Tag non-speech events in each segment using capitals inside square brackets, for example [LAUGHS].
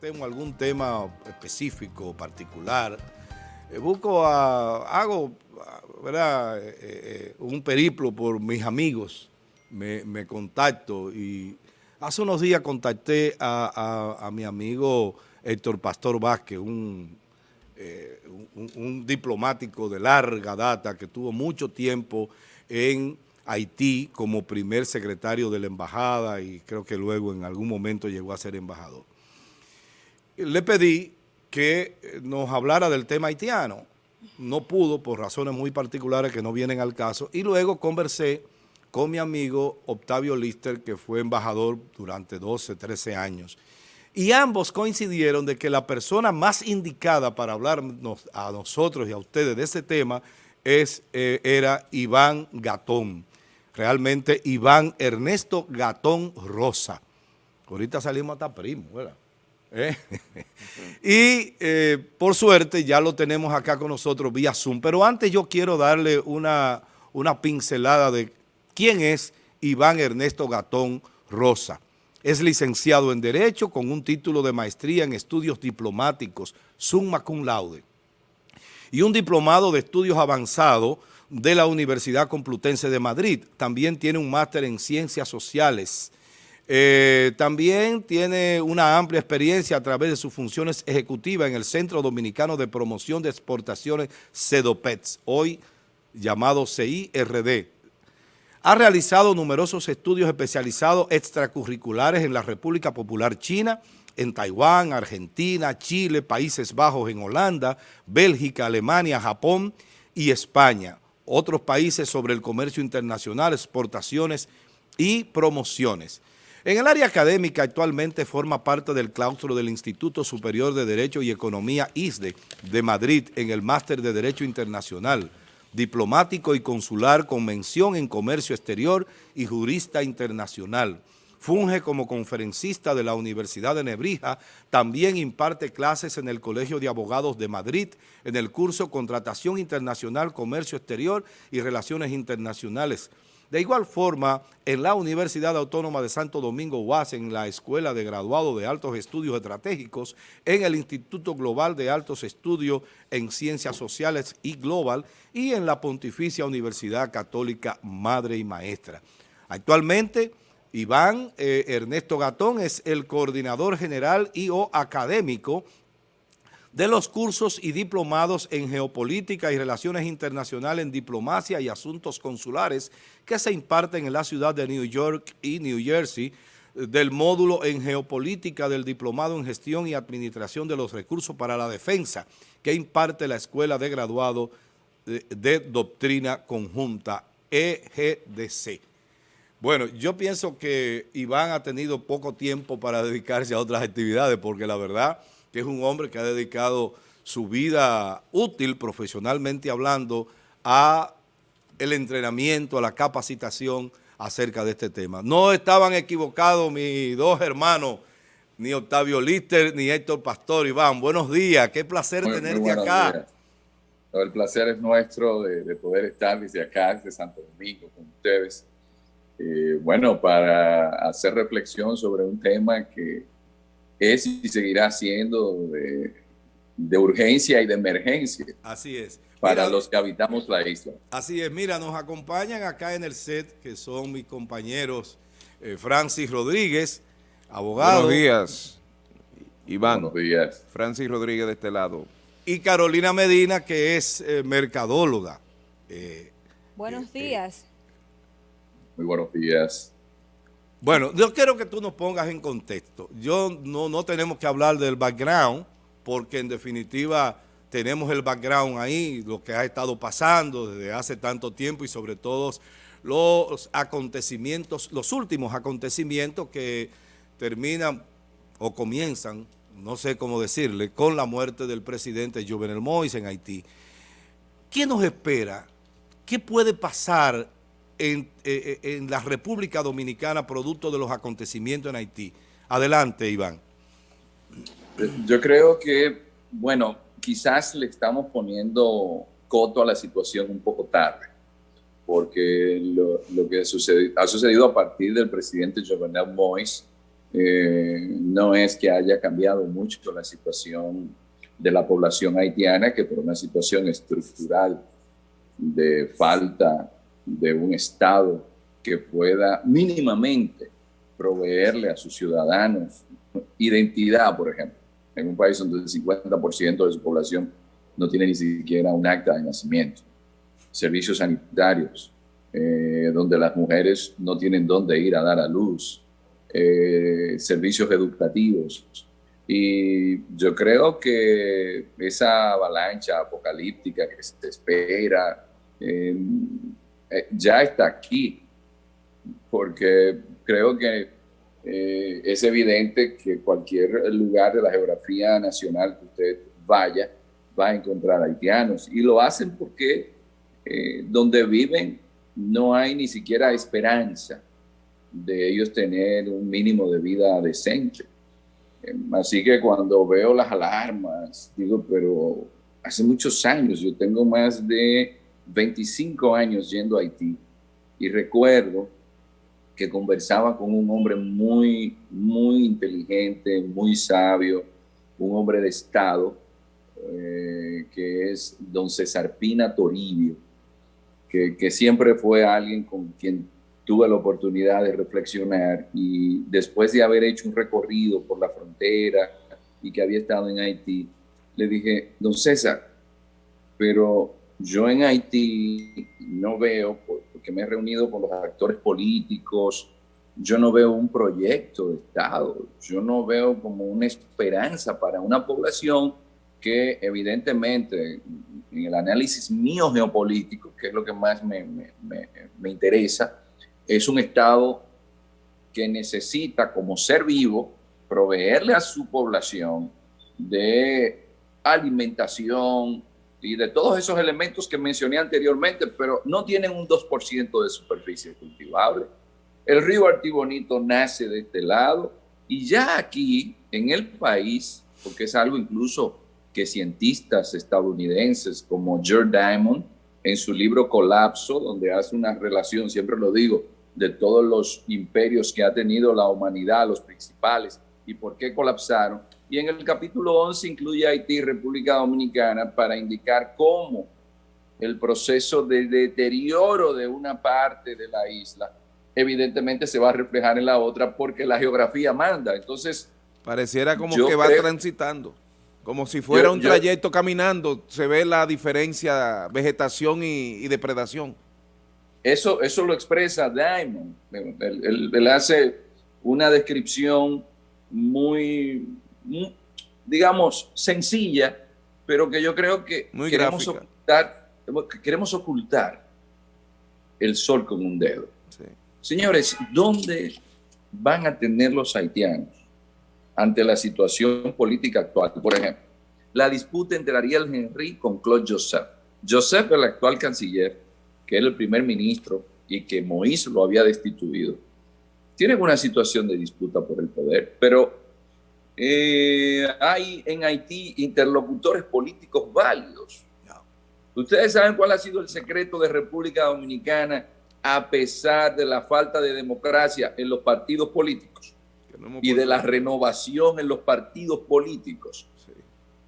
Tengo algún tema específico, particular. Eh, busco, a, hago. Eh, eh, un periplo por mis amigos. Me, contacto y hace unos días contacté a, mi amigo Héctor Pastor Vázquez, un, un diplomático de larga data que tuvo mucho tiempo en Haití como primer secretario de la embajada y creo que luego en algún momento llegó a ser embajador le pedí que eh, nos hablara del tema haitiano. No pudo por razones muy particulares que no vienen al caso. Y luego conversé con mi amigo Octavio Lister, que fue embajador durante 12, 13 años. Y ambos coincidieron de que la persona más indicada para hablarnos a nosotros y a ustedes de ese tema es, eh, era Iván Gatón. Realmente Iván Ernesto Gatón Rosa. Ahorita salimos hasta primo, ¿verdad? ¿Eh? [LAUGHS] y eh, por suerte ya lo tenemos acá con nosotros vía Zoom. Pero antes yo quiero darle una, una pincelada de quién es Iván Ernesto Gatón Rosa. Es licenciado en Derecho con un título de maestría en estudios diplomáticos, summa cum laude, y un diplomado de estudios avanzados de la Universidad Complutense de Madrid. También tiene un máster en Ciencias Sociales eh, también tiene una amplia experiencia a través de sus funciones ejecutivas en el Centro Dominicano de Promoción de Exportaciones CEDOPETS, hoy llamado CIRD. Ha realizado numerosos estudios especializados extracurriculares en la República Popular China, en Taiwán, Argentina, Chile, Países Bajos en Holanda, Bélgica, Alemania, Japón y España. Otros países sobre el comercio internacional, exportaciones y promociones. En el área académica actualmente forma parte del claustro del Instituto Superior de Derecho y Economía ISDE de Madrid en el Máster de Derecho Internacional, diplomático y consular con mención en comercio exterior y jurista internacional. Funge como conferencista de la Universidad de Nebrija, también imparte clases en el Colegio de Abogados de Madrid, en el curso Contratación Internacional, Comercio Exterior y Relaciones Internacionales, de igual forma, en la Universidad Autónoma de Santo Domingo UAS, en la Escuela de Graduado de Altos Estudios Estratégicos, en el Instituto Global de Altos Estudios en Ciencias Sociales y Global y en la Pontificia Universidad Católica Madre y Maestra. Actualmente, Iván eh, Ernesto Gatón es el coordinador general y o académico de los cursos y diplomados en Geopolítica y Relaciones Internacionales en Diplomacia y Asuntos Consulares que se imparten en la ciudad de New York y New Jersey, del módulo en Geopolítica del Diplomado en Gestión y Administración de los Recursos para la Defensa, que imparte la Escuela de Graduado de, Doctrina Conjunta, EGDC. Bueno, yo pienso que Iván ha tenido poco tiempo para dedicarse a otras actividades, porque la verdad que es un hombre que ha dedicado su vida útil, profesionalmente hablando, a el entrenamiento, a la capacitación acerca de este tema. No estaban equivocados mis dos hermanos, ni Octavio Lister, ni Héctor Pastor. Iván, buenos días, qué placer tenerte acá. El placer es nuestro de, poder estar desde acá, desde Santo Domingo, con ustedes. Eh, bueno, para hacer reflexión sobre un tema que es y seguirá siendo de, urgencia y de emergencia. Así es. Para los que habitamos la isla. Así es. Mira, nos acompañan acá en el set, que son mis compañeros eh, Francis Rodríguez, abogado. Buenos días, Iván. Buenos días. Francis Rodríguez de este lado. Y Carolina Medina, que es eh, mercadóloga. Eh, buenos días. Muy buenos días. Bueno, yo quiero que tú nos pongas en contexto. Yo no, no tenemos que hablar del background, porque en definitiva tenemos el background ahí, lo que ha estado pasando desde hace tanto tiempo y sobre todo los acontecimientos, los últimos acontecimientos que terminan o comienzan, no sé cómo decirle, con la muerte del presidente Jovenel Moïse en Haití. ¿Qué nos espera? ¿Qué puede pasar eh, eh, en, la República Dominicana producto de los acontecimientos en Haití. Adelante, Iván. Yo creo que, bueno, quizás le estamos poniendo coto a la situación un poco tarde, porque lo, que ha sucedido a partir del presidente Jovenel Moïse eh, no es que haya cambiado mucho la situación de la población haitiana, que por una situación estructural de falta de un Estado que pueda mínimamente proveerle a sus ciudadanos identidad, por ejemplo, en un país donde el 50% de su población no tiene ni siquiera un acta de nacimiento, servicios sanitarios, eh, donde las mujeres no tienen dónde ir a dar a luz, eh, servicios educativos. Y yo creo que esa avalancha apocalíptica que se espera eh, ya está aquí, porque creo que es evidente que cualquier lugar de la geografía nacional que usted vaya va a encontrar haitianos y lo hacen porque donde viven no hay ni siquiera esperanza de ellos tener un mínimo de vida decente. Em, así que cuando veo las alarmas, digo, pero hace muchos años, yo tengo más de 25 años yendo a Haití y recuerdo que conversaba con un hombre muy, muy inteligente, muy sabio, un hombre de Estado, eh, que es don César Pina Toribio, que, siempre fue alguien con quien tuve la oportunidad de reflexionar y después de haber hecho un recorrido por la frontera y que había estado en Haití, le dije, don César, pero yo en Haití no veo, porque me he reunido con los actores políticos, yo no veo un proyecto de Estado, yo no veo como una esperanza para una población que evidentemente en el análisis mío geopolítico, que es lo que más me, me, interesa, es un Estado que necesita como ser vivo proveerle a su población de alimentación y de todos esos elementos que mencioné anteriormente, pero no tienen un 2% de superficie cultivable. El río Artibonito nace de este lado y ya aquí en el país, porque es algo incluso que cientistas estadounidenses como George Diamond, en su libro Colapso, donde hace una relación, siempre lo digo, de todos los imperios que ha tenido la humanidad, los principales, y por qué colapsaron. Y en el capítulo 11 incluye Haití y República Dominicana para indicar cómo el proceso de deterioro de una parte de la isla evidentemente se va a reflejar en la otra porque la geografía manda. Entonces... Pareciera como que va transitando. Como si fuera un trayecto caminando, se ve la diferencia vegetación y, depredación. Eso, eso lo expresa Diamond. Él, hace una descripción muy, digamos, sencilla, pero que yo creo que queremos ocultar, queremos ocultar el sol con un dedo. Señores, ¿dónde van a tener los haitianos ante la situación política actual. Por ejemplo, la disputa entre Ariel Henry con Claude Joseph. Joseph, el actual canciller, que era el primer ministro y que Moïse lo había destituido, tienen una situación de disputa por el poder, pero eh, hay en Haití interlocutores políticos válidos. Ustedes saben cuál ha sido el secreto de República Dominicana a pesar de la falta de democracia en los partidos políticos y de la renovación en los partidos políticos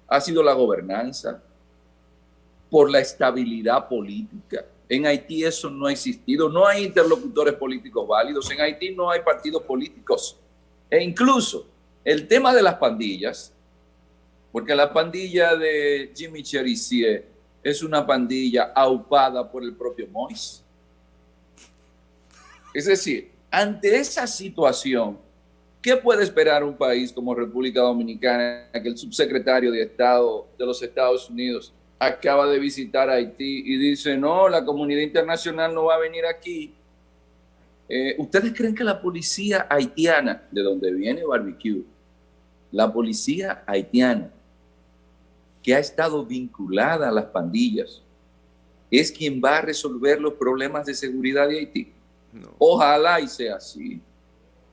ha sido la gobernanza, por la estabilidad política. En Haití eso no ha existido, no hay interlocutores políticos válidos, en Haití no hay partidos políticos. E incluso el tema de las pandillas, porque la pandilla de Jimmy Cherizier es una pandilla aupada por el propio Mois. Es decir, ante esa situación, ¿Qué puede esperar un país como República Dominicana que el subsecretario de Estado de los Estados Unidos acaba de visitar Haití y dice, no, la comunidad internacional no va a venir aquí? Eh, ¿Ustedes creen que la policía haitiana, de donde viene Barbecue, la policía haitiana, que ha estado vinculada a las pandillas, es quien va a resolver los problemas de seguridad de Haití? Ojalá y sea así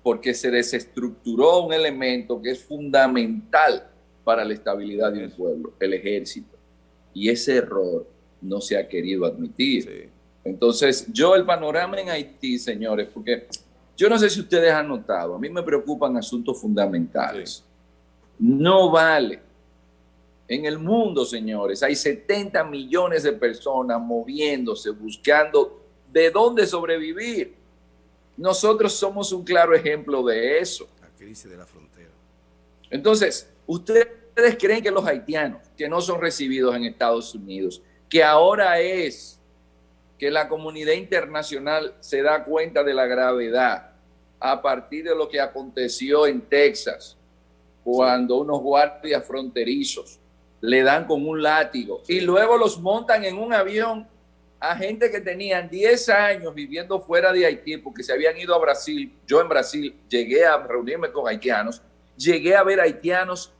porque se desestructuró un elemento que es fundamental para la estabilidad de un pueblo, el ejército. Y ese error no se ha querido admitir. Entonces, yo el panorama en Haití, señores, porque yo no sé si ustedes han notado, a mí me preocupan asuntos fundamentales. No vale. En el mundo, señores, hay 70 millones de personas moviéndose, buscando de dónde sobrevivir. Nosotros somos un claro ejemplo de eso. La crisis de la frontera. Entonces, ustedes creen que los haitianos que no son recibidos en Estados Unidos, que ahora es que la comunidad internacional se da cuenta de la gravedad a partir de lo que aconteció en Texas, cuando unos guardias fronterizos le dan con un látigo y luego los montan en un avión a gente que tenían 10 años viviendo fuera de Haití porque se habían ido a Brasil. Yo en Brasil llegué a reunirme con haitianos, llegué a ver haitianos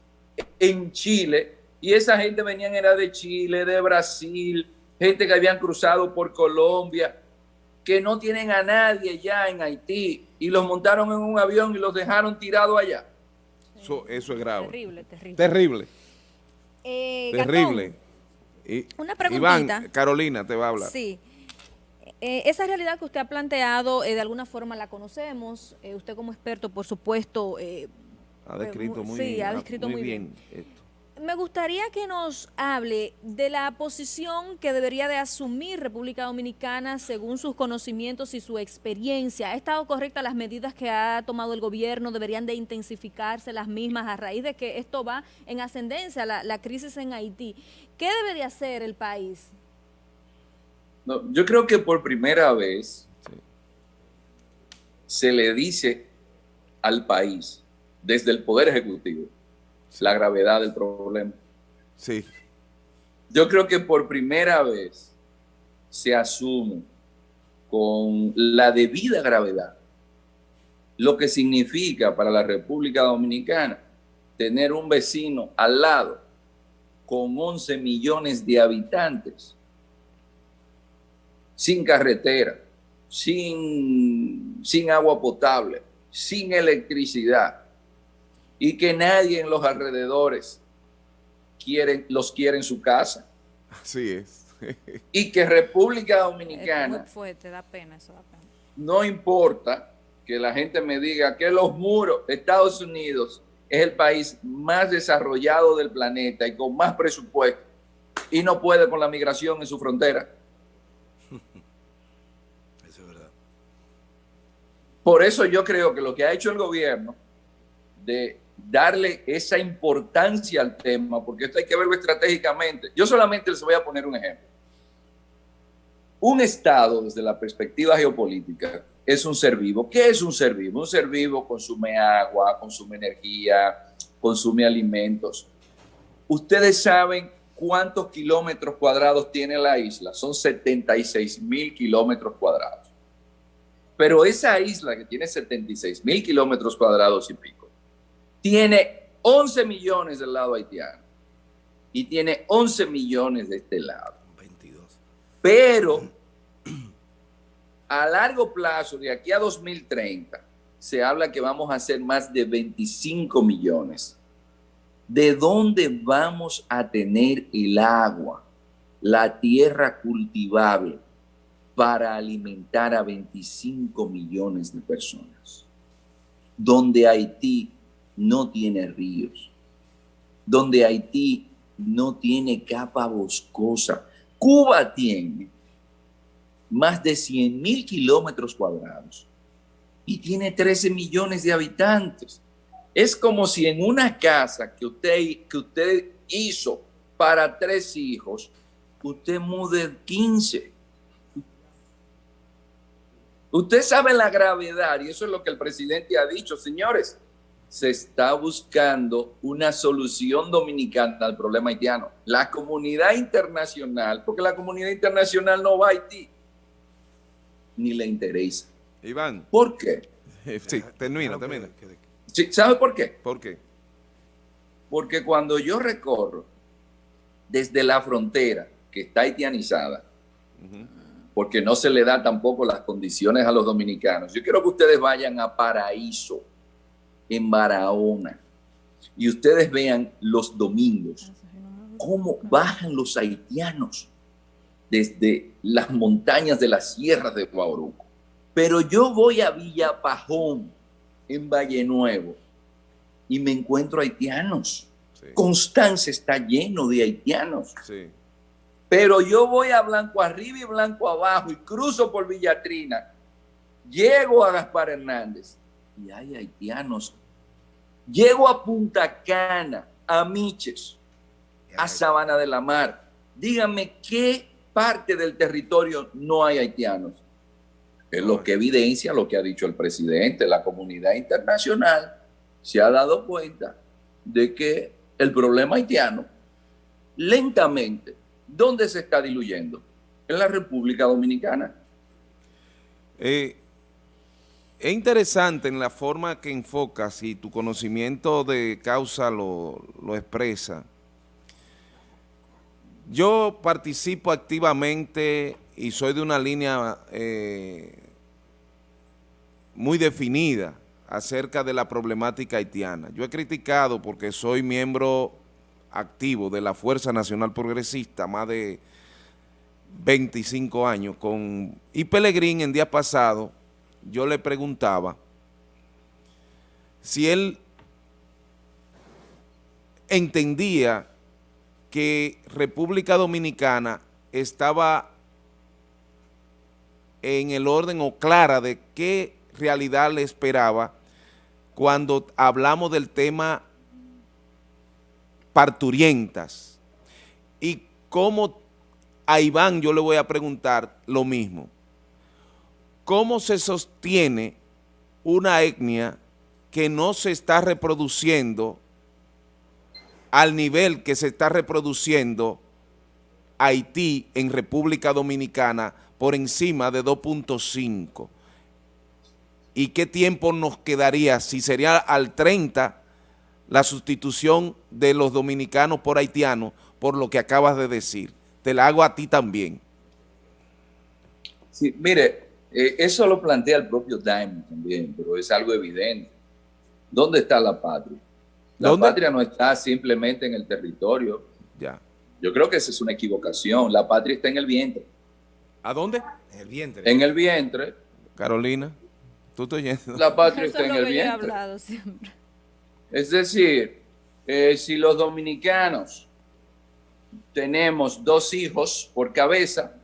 en Chile y esa gente venían era de Chile, de Brasil, gente que habían cruzado por Colombia, que no tienen a nadie ya en Haití y los montaron en un avión y los dejaron tirados allá. Eso, eso es grave. Terrible, terrible. Terrible. Eh, terrible. una preguntita. Iván, Carolina te va a hablar. Sí. Eh, esa realidad que usted ha planteado, eh, de alguna forma la conocemos. usted como experto, por supuesto... ha descrito muy, sí, ha descrito muy, bien me gustaría que nos hable de la posición que debería de asumir República Dominicana según sus conocimientos y su experiencia. ¿Ha estado correcta las medidas que ha tomado el gobierno? ¿Deberían de intensificarse las mismas a raíz de que esto va en ascendencia, la, crisis en Haití? ¿Qué debería hacer el país? yo creo que por primera vez se le dice al país desde el Poder Ejecutivo la gravedad del problema. Sí. Yo creo que por primera vez se asume con la debida gravedad lo que significa para la República Dominicana tener un vecino al lado con 11 millones de habitantes, sin carretera, sin, sin agua potable, sin electricidad, y que nadie en los alrededores quieren, los quiere en su casa. Así es. [LAUGHS] y que República Dominicana... da pena, eso da pena. No importa que la gente me diga que los muros, Estados Unidos es el país más desarrollado del planeta y con más presupuesto y no puede con la migración en su frontera. [LAUGHS] Eso es verdad. Por eso yo creo que lo que ha hecho el gobierno de darle esa importancia al tema, porque esto hay que verlo estratégicamente. Yo solamente les voy a poner un ejemplo. Un Estado, desde la perspectiva geopolítica, es un ser vivo. ¿Qué es un ser vivo? Un ser vivo consume agua, consume energía, consume alimentos. Ustedes saben cuántos kilómetros cuadrados tiene la isla. Son 76 mil kilómetros cuadrados. Pero esa isla que tiene 76 mil kilómetros cuadrados y pico, tiene 11 millones del lado haitiano y tiene 11 millones de este lado. 22. Pero a largo plazo, de aquí a 2030, se habla que vamos a ser más de 25 millones. ¿De dónde vamos a tener el agua, la tierra cultivable para alimentar a 25 millones de personas? Donde Haití no tiene ríos, donde Haití no tiene capa boscosa. Cuba tiene más de 100 mil kilómetros cuadrados y tiene 13 millones de habitantes. Es como si en una casa que usted, que usted hizo para tres hijos, usted mude 15. Usted sabe la gravedad y eso es lo que el presidente ha dicho, señores se está buscando una solución dominicana al problema haitiano. La comunidad internacional, porque la comunidad internacional no va a Haití, ni le interesa. Iván. ¿Por qué? Sí, termina, termina. ¿Sabe por qué? ¿Por qué? Porque cuando yo recorro desde la frontera, que está haitianizada, porque no se le da tampoco las condiciones a los dominicanos, yo quiero que ustedes vayan a Paraíso, en Barahona y ustedes vean los domingos cómo bajan los haitianos desde las montañas de las sierras de Guauruco Pero yo voy a Villapajón, en Valle Nuevo, y me encuentro haitianos. Constanza está lleno de haitianos. Pero yo voy a Blanco arriba y Blanco abajo y cruzo por Villatrina. Llego a Gaspar Hernández y hay haitianos. Llego a Punta Cana, a Miches, a Sabana de la Mar. Díganme qué parte del territorio no hay haitianos. Es lo que evidencia lo que ha dicho el presidente. La comunidad internacional se ha dado cuenta de que el problema haitiano lentamente, ¿dónde se está diluyendo? En la República Dominicana. Eh, es interesante en la forma que enfocas y tu conocimiento de causa lo, expresa. Yo participo activamente y soy de una línea eh, muy definida acerca de la problemática haitiana. Yo he criticado porque soy miembro activo de la Fuerza Nacional Progresista, más de 25 años, con y Pelegrín en día pasado yo le preguntaba si él entendía que República Dominicana estaba en el orden o clara de qué realidad le esperaba cuando hablamos del tema parturientas y cómo a Iván yo le voy a preguntar lo mismo. ¿Cómo se sostiene una etnia que no se está reproduciendo al nivel que se está reproduciendo Haití en República Dominicana por encima de 2.5? ¿Y qué tiempo nos quedaría si sería al 30 la sustitución de los dominicanos por haitianos por lo que acabas de decir? Te la hago a ti también. Sí, mire, eh, eso lo plantea el propio Diamond también, pero es algo evidente. ¿Dónde está la patria? La patria no está simplemente en el territorio. Ya. Yo creo que esa es una equivocación. La patria está en el vientre. ¿A dónde? En el vientre. En el vientre. Carolina, tú estoy yendo. La patria está en el vientre. Es decir, eh, si los dominicanos tenemos dos hijos por cabeza,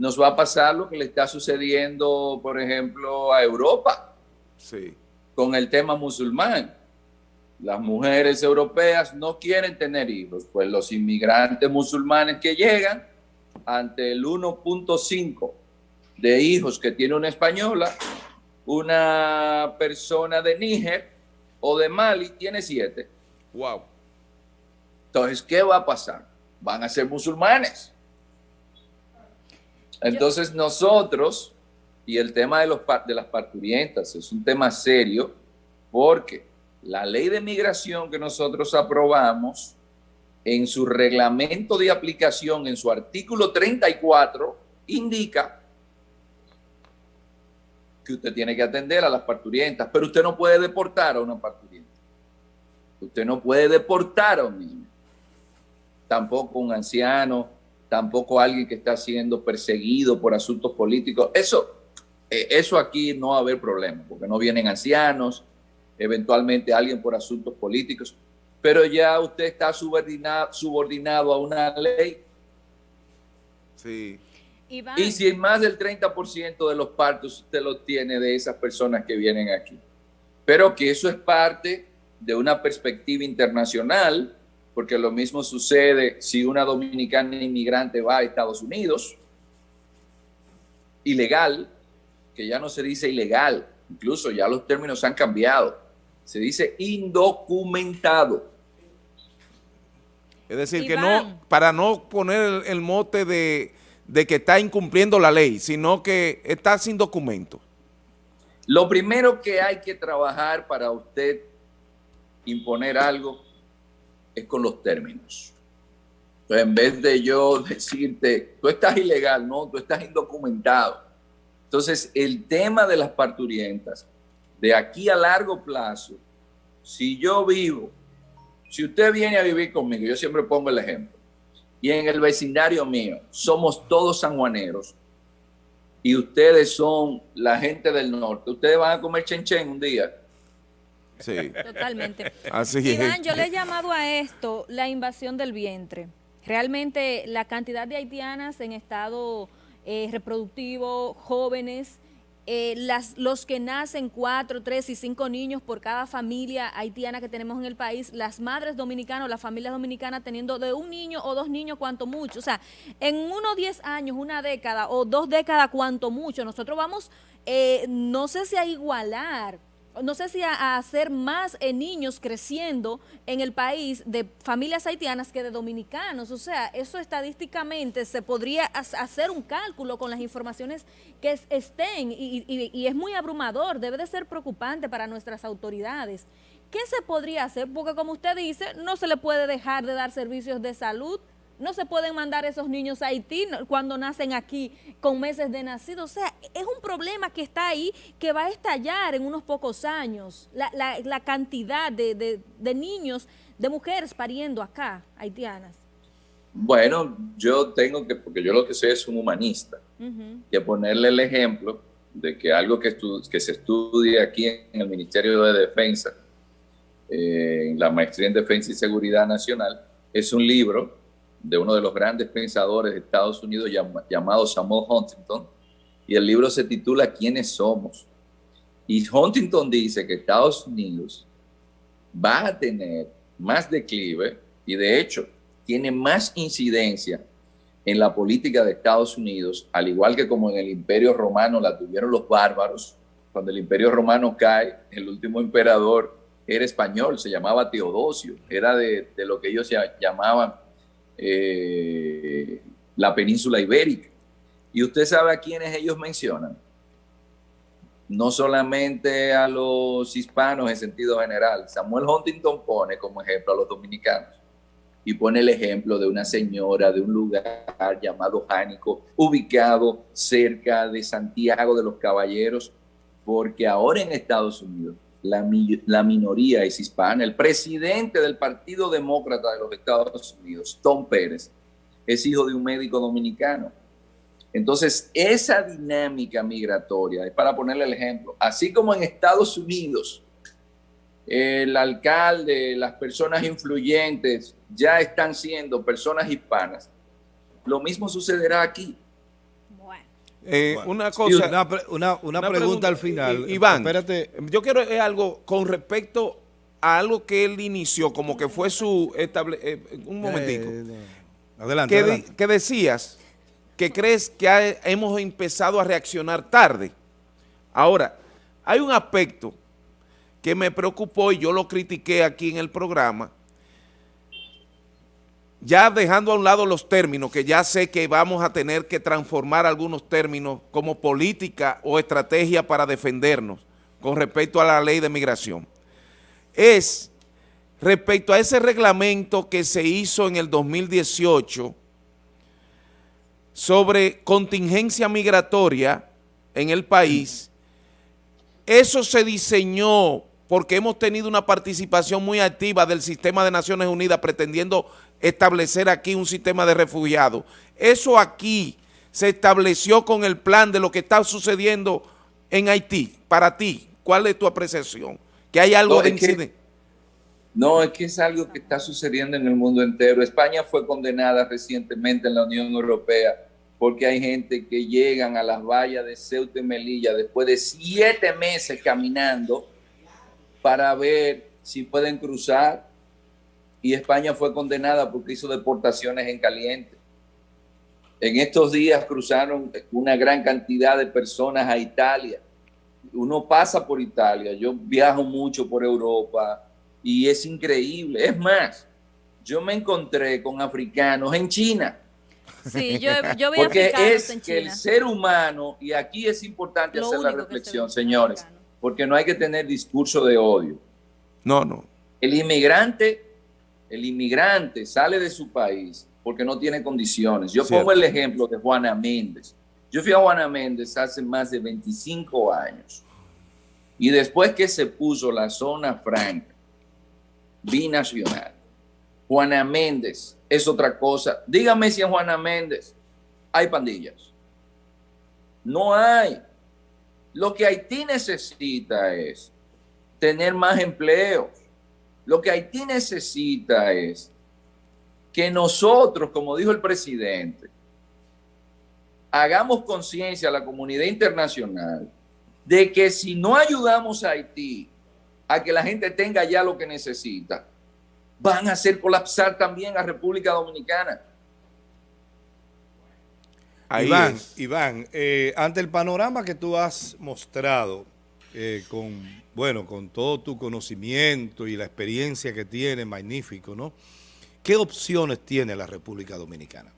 nos va a pasar lo que le está sucediendo, por ejemplo, a Europa. Sí. Con el tema musulmán. Las mujeres europeas no quieren tener hijos, pues los inmigrantes musulmanes que llegan ante el 1.5 de hijos que tiene una española, una persona de Níger o de Mali tiene siete. Wow. Entonces, ¿qué va a pasar? Van a ser musulmanes. Entonces nosotros, y el tema de, los, las parturientas es un tema serio, porque la ley de migración que nosotros aprobamos, en su reglamento de aplicación, en su artículo 34, indica que usted tiene que atender a las parturientas, pero usted no puede deportar a una parturienta. Usted no puede deportar a un niño, tampoco un anciano, tampoco alguien que está siendo perseguido por asuntos políticos. Eso, eh, eso aquí no va a haber problema, porque no vienen ancianos, eventualmente alguien por asuntos políticos, pero ya usted está subordinado, subordinado a una ley. Sí. Y si en más del 30% de los partos usted lo tiene de esas personas que vienen aquí. Pero que eso es parte de una perspectiva internacional porque lo mismo sucede si una dominicana inmigrante va a Estados Unidos, ilegal, que ya no se dice ilegal, incluso ya los términos han cambiado, se dice indocumentado. Es decir, que no, para no poner el, mote de, de que está incumpliendo la ley, sino que está sin documento. Lo primero que hay que trabajar para usted imponer algo es con los términos. En vez de yo decirte, tú estás ilegal, no, tú estás indocumentado. Entonces, el tema de las parturientas, de aquí a largo plazo, si yo vivo, si usted viene a vivir conmigo, yo siempre pongo el ejemplo, y en el vecindario mío somos todos sanjuaneros, y ustedes son la gente del norte, ustedes van a comer chenchen un día. Sí. Totalmente. Así Iván, yo le he llamado a esto la invasión del vientre. Realmente la cantidad de haitianas en estado eh, reproductivo, jóvenes, eh, las, los que nacen cuatro, tres y cinco niños por cada familia haitiana que tenemos en el país, las madres dominicanas, las familias dominicanas teniendo de un niño o dos niños cuanto mucho. O sea, en uno diez años, una década o dos décadas cuanto mucho, nosotros vamos, eh, no sé si a igualar no sé si a, hacer más eh, niños creciendo en el país de familias haitianas que de dominicanos. O sea, eso estadísticamente se podría hacer un cálculo con las informaciones que estén y, y, es muy abrumador, debe de ser preocupante para nuestras autoridades. ¿Qué se podría hacer? Porque como usted dice, no se le puede dejar de dar servicios de salud no se pueden mandar esos niños a Haití cuando nacen aquí con meses de nacido. O sea, es un problema que está ahí que va a estallar en unos pocos años. La, cantidad de, niños, de mujeres pariendo acá, haitianas. Bueno, yo tengo que, porque yo lo que soy es un humanista, que ponerle el ejemplo de que algo que, que se estudia aquí en el Ministerio de Defensa, eh, en la maestría en Defensa y Seguridad Nacional, es un libro de uno de los grandes pensadores de Estados Unidos llamado Samuel Huntington, y el libro se titula ¿Quiénes somos? Y Huntington dice que Estados Unidos va a tener más declive y de hecho tiene más incidencia en la política de Estados Unidos, al igual que como en el Imperio Romano la tuvieron los bárbaros. Cuando el Imperio Romano cae, el último emperador era español, se llamaba Teodosio, era de, de lo que ellos llamaban eh, la península ibérica. Y usted sabe a quiénes ellos mencionan. No solamente a los hispanos en sentido general. Samuel Huntington pone como ejemplo a los dominicanos y pone el ejemplo de una señora de un lugar llamado Jánico, ubicado cerca de Santiago de los Caballeros, porque ahora en Estados Unidos la, la, minoría es hispana. El presidente del Partido Demócrata de los Estados Unidos, Tom Pérez, es hijo de un médico dominicano. Entonces, esa dinámica migratoria, es para ponerle el ejemplo, así como en Estados Unidos, el alcalde, las personas influyentes ya están siendo personas hispanas, lo mismo sucederá aquí. Eh, una cosa. una, pregunta, al final. Iván, Espérate. yo quiero es algo con respecto a algo que él inició, como que fue su estable, eh, un momentico. Eh, adelante, que, decías que crees que hemos empezado a reaccionar tarde. Ahora, hay un aspecto que me preocupó y yo lo critiqué aquí en el programa, ya dejando a un lado los términos, que ya sé que vamos a tener que transformar algunos términos como política o estrategia para defendernos con respecto a la ley de migración, es respecto a ese reglamento que se hizo en el 2018 sobre contingencia migratoria en el país, eso se diseñó porque hemos tenido una participación muy activa del sistema de Naciones Unidas pretendiendo establecer aquí un sistema de refugiados. Eso aquí se estableció con el plan de lo que está sucediendo en Haití. Para ti, ¿cuál es tu apreciación? ¿Que hay algo de incidente? No, es que es algo que está sucediendo en el mundo entero. España fue condenada recientemente en la Unión Europea porque hay gente que llegan a las vallas de Ceuta y Melilla después de siete meses caminando para ver si pueden cruzar y España fue condenada porque hizo deportaciones en caliente. En estos días cruzaron una gran cantidad de personas a Italia. Uno pasa por Italia, yo viajo mucho por Europa y es increíble. Es más, yo me encontré con africanos en China. Sí, yo, yo Porque es que el ser humano, y aquí es importante hacer la reflexión, señores, porque no hay que tener discurso de odio. No, no. El inmigrante el inmigrante sale de su país porque no tiene condiciones. Yo pongo el ejemplo de Juana Méndez. Yo fui a Juana Méndez hace más de 25 años y después que se puso la zona franca, binacional, Juana Méndez es otra cosa. Dígame si en Juana Méndez hay pandillas. No hay. Lo que Haití necesita es tener más empleos. Lo que Haití necesita es que nosotros, como dijo el presidente, hagamos conciencia a la comunidad internacional de que si no ayudamos a Haití a que la gente tenga ya lo que necesita, van a hacer colapsar también a República Dominicana. Iván, Iván eh, ante el panorama que tú has mostrado, eh, con, bueno, con todo tu conocimiento y la experiencia que tiene, magnífico, ¿no? ¿Qué opciones tiene la República Dominicana?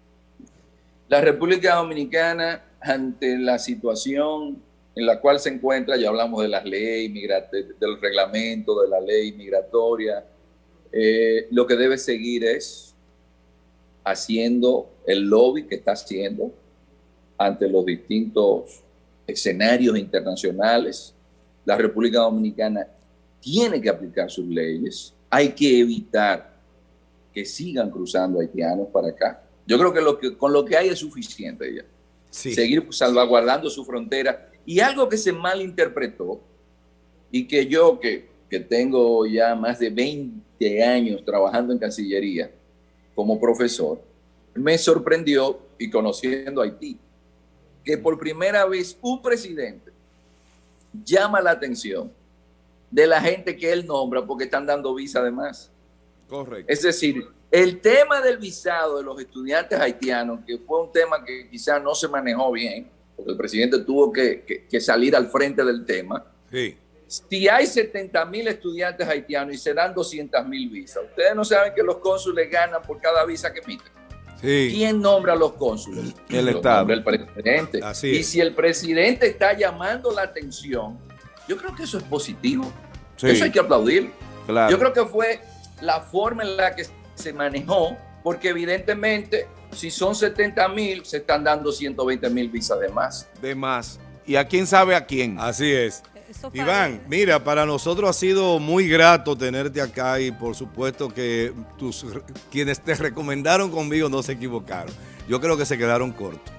La República Dominicana, ante la situación en la cual se encuentra, ya hablamos de las leyes, del reglamento, de la ley migratoria, eh, lo que debe seguir es haciendo el lobby que está haciendo ante los distintos escenarios internacionales. La República Dominicana tiene que aplicar sus leyes. Hay que evitar que sigan cruzando haitianos para acá. Yo creo que, lo que con lo que hay es suficiente ya. Seguir salvaguardando su frontera. Y algo que se malinterpretó y que yo que, que tengo ya más de 20 años trabajando en Cancillería como profesor, me sorprendió y conociendo Haití, que por primera vez un presidente llama la atención de la gente que él nombra porque están dando visa además. Correcto. Es decir, el tema del visado de los estudiantes haitianos, que fue un tema que quizás no se manejó bien, porque el presidente tuvo que, salir al frente del tema. Sí. Si hay 70 mil estudiantes haitianos y se dan 200 mil visas, ustedes no saben que los cónsules ganan por cada visa que emiten. ¿Quién nombra a los cónsules? El Estado. El presidente. y si el presidente está llamando la atención, yo creo que eso es positivo. Eso hay que aplaudir. Yo creo que fue la forma en la que se manejó, porque evidentemente si son 70 mil, se están dando 120 mil visas de más. De más. ¿Y a quién sabe a quién? Así es. Iván, mira, para nosotros ha sido muy grato tenerte acá y por supuesto que tus, quienes te recomendaron conmigo no se equivocaron. Yo creo que se quedaron cortos.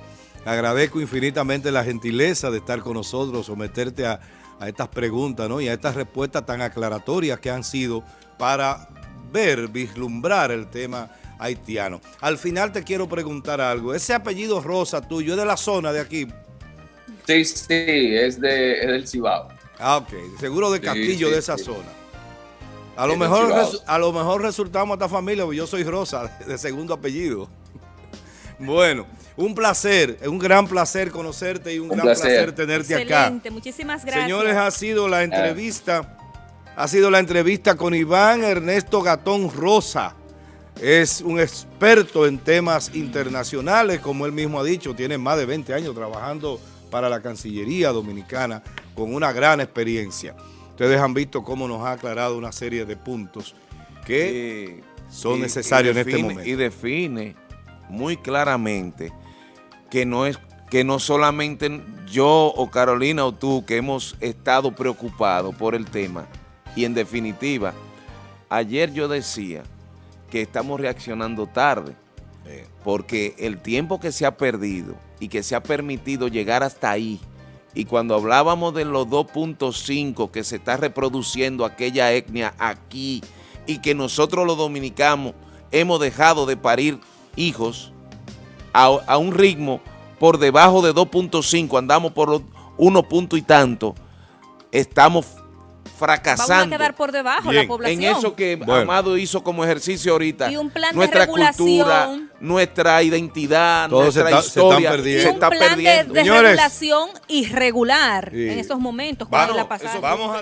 Agradezco infinitamente la gentileza de estar con nosotros, someterte a, a estas preguntas ¿no? y a estas respuestas tan aclaratorias que han sido para ver, vislumbrar el tema haitiano. Al final te quiero preguntar algo. Ese apellido Rosa tuyo es de la zona de aquí. Sí, sí, es, de, es del Cibao. Ah, ok. Seguro de Castillo, de esa zona. A lo, mejor, a lo mejor resultamos esta familia, porque yo soy Rosa, [LAUGHS] de segundo apellido. [LAUGHS] Bueno, un placer, un gran placer conocerte y un, gran placer, tenerte acá. Excelente, muchísimas gracias. Señores, ha sido la entrevista, ha sido la entrevista con Iván Ernesto Gatón Rosa. Es un experto en temas internacionales, como él mismo ha dicho, tiene más de 20 años trabajando para la Cancillería Dominicana con una gran experiencia. Ustedes han visto cómo nos ha aclarado una serie de puntos que son necesarios en este momento. Y define muy claramente que no es que no solamente yo o Carolina o tú que hemos estado preocupados por el tema y en definitiva, ayer yo decía que estamos reaccionando tarde porque el tiempo que se ha perdido y que se ha permitido llegar hasta ahí, y cuando hablábamos de los 2.5 que se está reproduciendo aquella etnia aquí y que nosotros los dominicanos hemos dejado de parir hijos a, un ritmo por debajo de 2.5, andamos por los 1 punto y tanto, estamos fracasando. Vamos a quedar por debajo la población. En eso que Amado hizo como ejercicio ahorita. Y un plan nuestra de regulación. cultura, nuestra identidad, nuestra historia. Se, perdiendo. Y un plan de, regulación irregular en esos momentos. Vamos, la pasada.